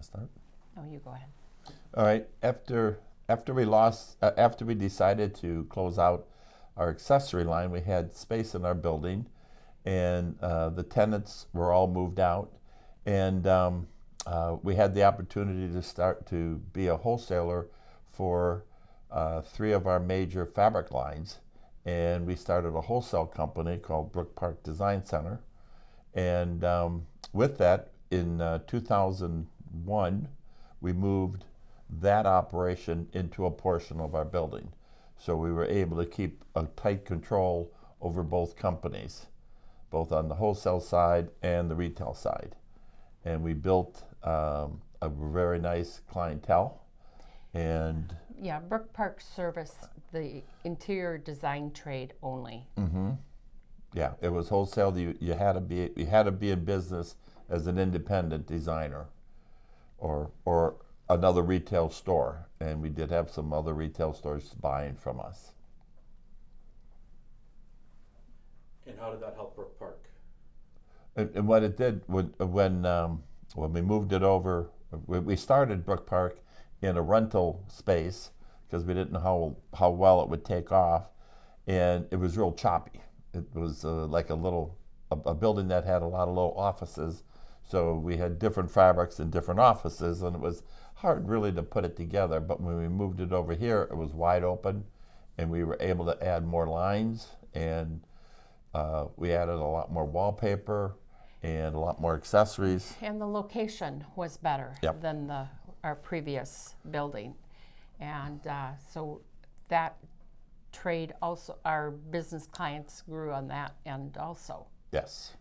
to start? Oh, you go ahead. All right. After after we lost, uh, after we decided to close out our accessory line, we had space in our building, and uh, the tenants were all moved out, and um, uh, we had the opportunity to start to be a wholesaler for uh, three of our major fabric lines, and we started a wholesale company called Brook Park Design Center, and um, with that, in uh, 2000 one, we moved that operation into a portion of our building. So we were able to keep a tight control over both companies, both on the wholesale side and the retail side. And we built um, a very nice clientele and yeah brook park Service, the interior design trade only mm-hmm. yeah it was wholesale you, you had to be you had to be in business as an independent designer or or another retail store. And we did have some other retail stores buying from us. And how did that help Brook Park? And, and what it did when when um, when we moved it over, we, we started Brook Park in a rental space because we didn't know how how well it would take off, and it was real choppy. It was uh, like a little a, a building that had a lot of little offices, so we had different fabrics in different offices, and it was hard really to put it together. But when we moved it over here, it was wide open, and we were able to add more lines and uh, we added a lot more wallpaper and a lot more accessories. And the location was better Yep. than the, our previous building. And uh, so that trade also, our business clients grew on that end also. Yes.